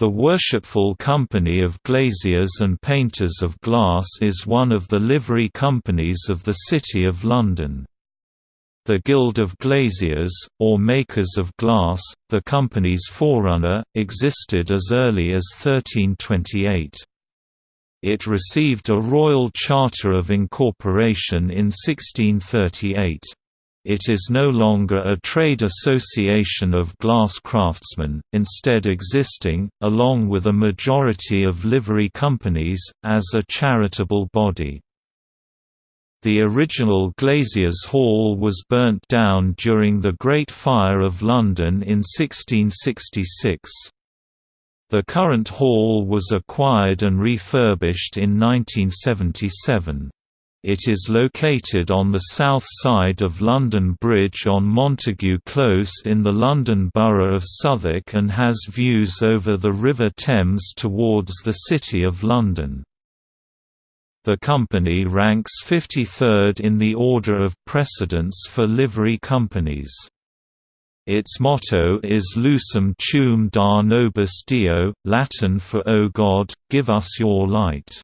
The Worshipful Company of Glaziers and Painters of Glass is one of the livery companies of the City of London. The Guild of Glaziers, or Makers of Glass, the company's forerunner, existed as early as 1328. It received a royal charter of incorporation in 1638. It is no longer a trade association of glass craftsmen, instead existing, along with a majority of livery companies, as a charitable body. The original Glaziers Hall was burnt down during the Great Fire of London in 1666. The current hall was acquired and refurbished in 1977. It is located on the south side of London Bridge on Montague Close in the London Borough of Southwark and has views over the River Thames towards the City of London. The company ranks 53rd in the order of precedence for livery companies. Its motto is Lucem tuum da nobis Deo, Latin for O God, give us your light.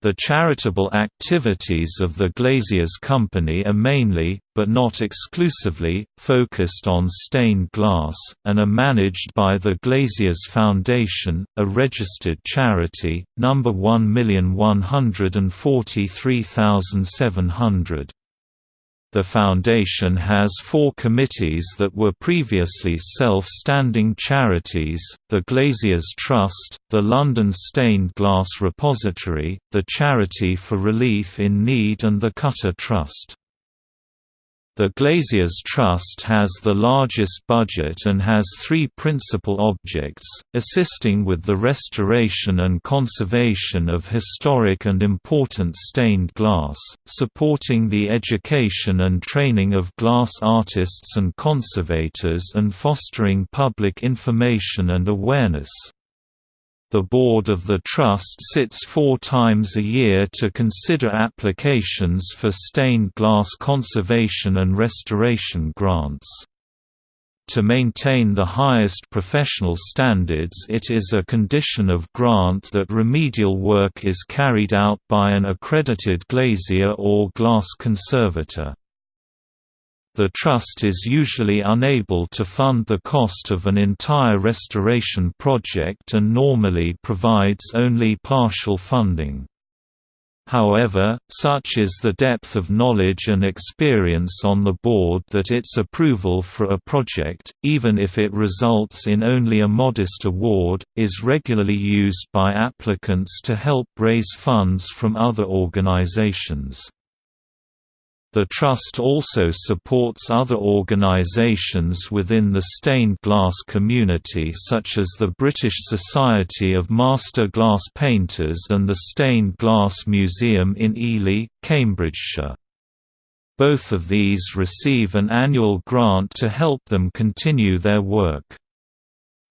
The charitable activities of the Glaziers Company are mainly, but not exclusively, focused on stained glass, and are managed by the Glaziers Foundation, a registered charity, number 1143700. The Foundation has four committees that were previously self-standing charities, the Glaziers Trust, the London Stained Glass Repository, the Charity for Relief in Need and the Cutter Trust. The Glaziers Trust has the largest budget and has three principal objects, assisting with the restoration and conservation of historic and important stained glass, supporting the education and training of glass artists and conservators and fostering public information and awareness. The board of the Trust sits four times a year to consider applications for stained glass conservation and restoration grants. To maintain the highest professional standards it is a condition of grant that remedial work is carried out by an accredited glazier or glass conservator. The Trust is usually unable to fund the cost of an entire restoration project and normally provides only partial funding. However, such is the depth of knowledge and experience on the board that its approval for a project, even if it results in only a modest award, is regularly used by applicants to help raise funds from other organizations. The Trust also supports other organisations within the stained glass community such as the British Society of Master Glass Painters and the Stained Glass Museum in Ely, Cambridgeshire. Both of these receive an annual grant to help them continue their work.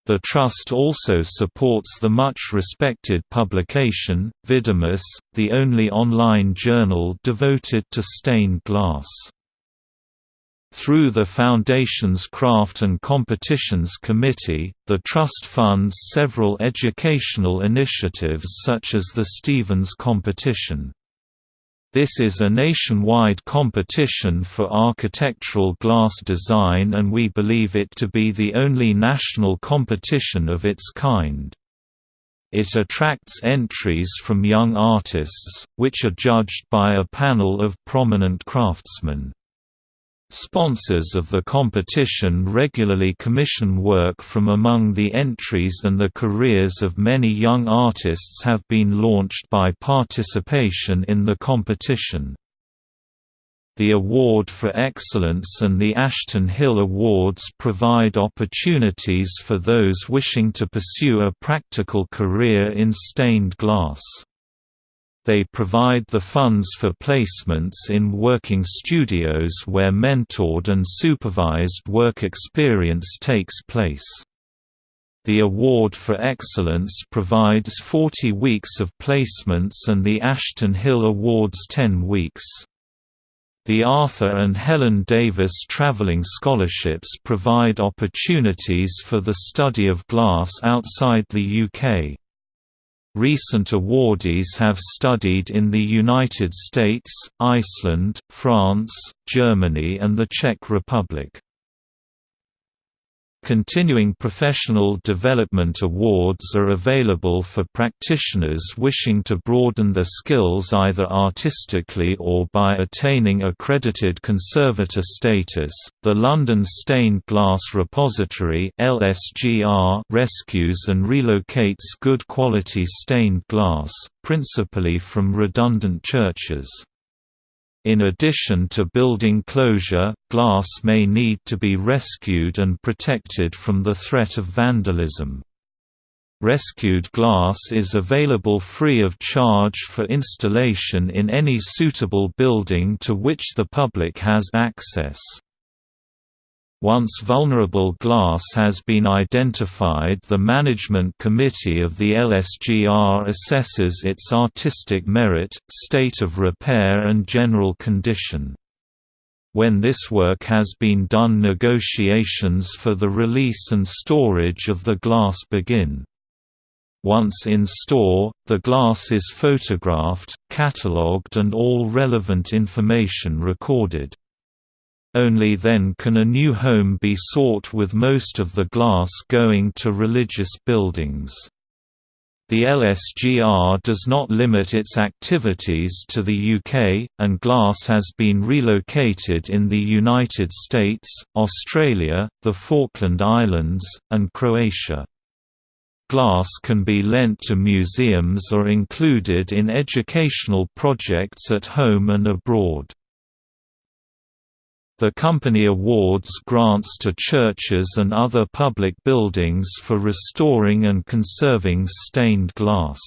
The Trust also supports the much-respected publication, Vidimus, the only online journal devoted to stained glass. Through the Foundation's Craft and Competitions Committee, the Trust funds several educational initiatives such as the Stevens Competition. This is a nationwide competition for architectural glass design and we believe it to be the only national competition of its kind. It attracts entries from young artists, which are judged by a panel of prominent craftsmen. Sponsors of the competition regularly commission work from among the entries and the careers of many young artists have been launched by participation in the competition. The Award for Excellence and the Ashton Hill Awards provide opportunities for those wishing to pursue a practical career in stained glass. They provide the funds for placements in working studios where mentored and supervised work experience takes place. The Award for Excellence provides 40 weeks of placements and the Ashton Hill Awards 10 weeks. The Arthur and Helen Davis Travelling Scholarships provide opportunities for the study of glass outside the UK. Recent awardees have studied in the United States, Iceland, France, Germany and the Czech Republic. Continuing professional development awards are available for practitioners wishing to broaden their skills either artistically or by attaining accredited conservator status. The London Stained Glass Repository (LSGR) rescues and relocates good quality stained glass, principally from redundant churches. In addition to building closure, glass may need to be rescued and protected from the threat of vandalism. Rescued glass is available free of charge for installation in any suitable building to which the public has access. Once vulnerable glass has been identified the Management Committee of the LSGR assesses its artistic merit, state of repair and general condition. When this work has been done negotiations for the release and storage of the glass begin. Once in store, the glass is photographed, catalogued and all relevant information recorded. Only then can a new home be sought with most of the glass going to religious buildings. The LSGR does not limit its activities to the UK, and glass has been relocated in the United States, Australia, the Falkland Islands, and Croatia. Glass can be lent to museums or included in educational projects at home and abroad. The company awards grants to churches and other public buildings for restoring and conserving stained glass.